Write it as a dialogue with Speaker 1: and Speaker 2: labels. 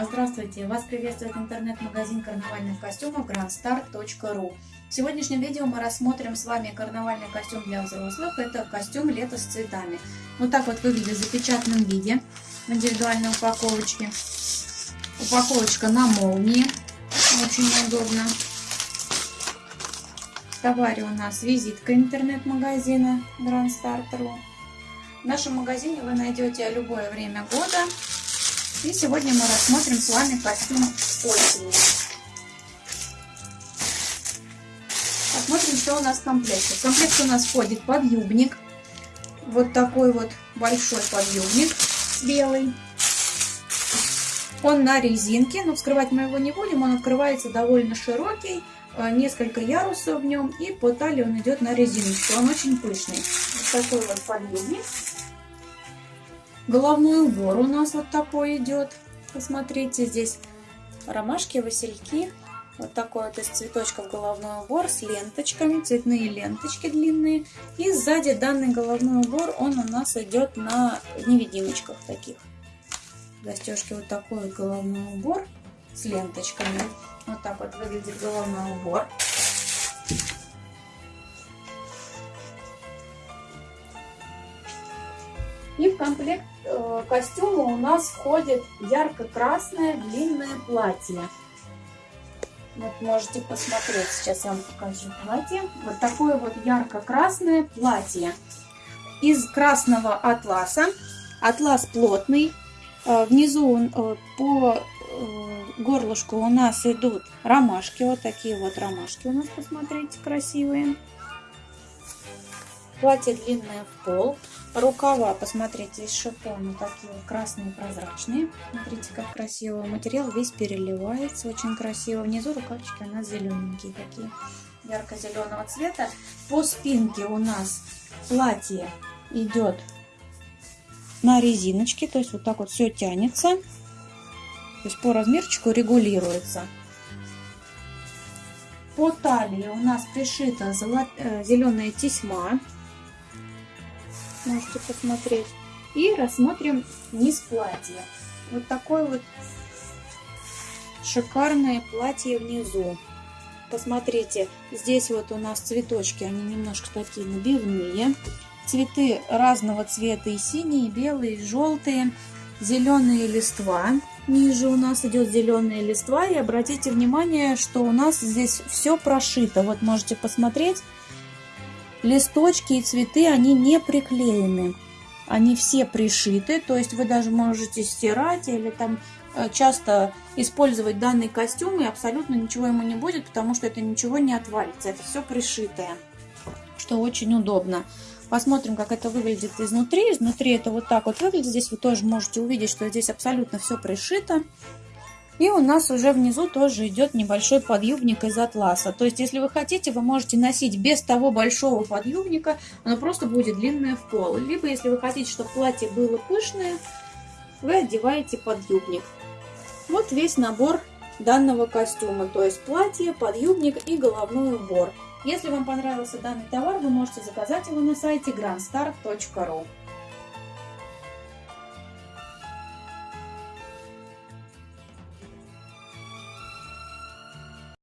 Speaker 1: Здравствуйте! Вас приветствует интернет-магазин карнавальных костюмов grandstar.ru В сегодняшнем видео мы рассмотрим с вами карнавальный костюм для взрослых. Это костюм лето с цветами. Вот так вот выглядит в запечатанном виде в индивидуальной упаковочке. Упаковочка на молнии. Очень удобно. В товаре у нас визитка интернет-магазина grandstar.ru В нашем магазине вы найдете любое время года и сегодня мы рассмотрим с вами костюм осени. Посмотрим, что у нас в комплекте. В комплект у нас входит подъюбник. Вот такой вот большой подъюбник белый. Он на резинке, но вскрывать мы его не будем. Он открывается довольно широкий, э, несколько ярусов в нем. И по талии он идет на резиночку. Он очень пышный. Вот такой вот подъюбник. Головной убор у нас вот такой идет. Посмотрите, здесь ромашки, васильки. Вот такой вот из цветочков головной убор с ленточками, цветные ленточки длинные. И сзади данный головной убор, он у нас идет на невидимочках таких. Застежки вот такой вот головной убор с ленточками. Вот так вот выглядит головной убор. И в комплект э, костюма у нас входит ярко-красное длинное платье. Вот можете посмотреть, сейчас я вам покажу платье. Вот такое вот ярко-красное платье. Из красного атласа. Атлас плотный. Э, внизу э, по горлышку у нас идут ромашки. Вот такие вот ромашки у нас, посмотрите, красивые. Платье длинное в пол. Рукава, посмотрите, из шифона такие красные прозрачные. Смотрите, как красиво. Материал весь переливается, очень красиво. Внизу рукавчики у зелененькие такие, ярко-зеленого цвета. По спинке у нас платье идет на резиночке, то есть вот так вот все тянется. То есть по размерчику регулируется. По талии у нас пришита э, зеленая тесьма можете посмотреть. И рассмотрим низ платья. Вот такое вот шикарное платье внизу. Посмотрите, здесь вот у нас цветочки, они немножко такие набивные. Цветы разного цвета, и синие, и белые, и желтые. Зеленые листва. Ниже у нас идет зеленые листва. И обратите внимание, что у нас здесь все прошито. Вот можете посмотреть листочки и цветы, они не приклеены. Они все пришиты, то есть вы даже можете стирать или там э, часто использовать данный костюм и абсолютно ничего ему не будет, потому что это ничего не отвалится. Это все пришитое, что очень удобно. Посмотрим, как это выглядит изнутри. Изнутри это вот так вот выглядит. Здесь вы тоже можете увидеть, что здесь абсолютно все пришито. И у нас уже внизу тоже идет небольшой подъюбник из атласа. То есть, если вы хотите, вы можете носить без того большого подъюбника, оно просто будет длинное в пол. Либо, если вы хотите, чтобы платье было пышное, вы одеваете подъюбник. Вот весь набор данного костюма, то есть платье, подъюбник и головной убор. Если вам понравился данный товар, вы можете заказать его на сайте grandstar.ru.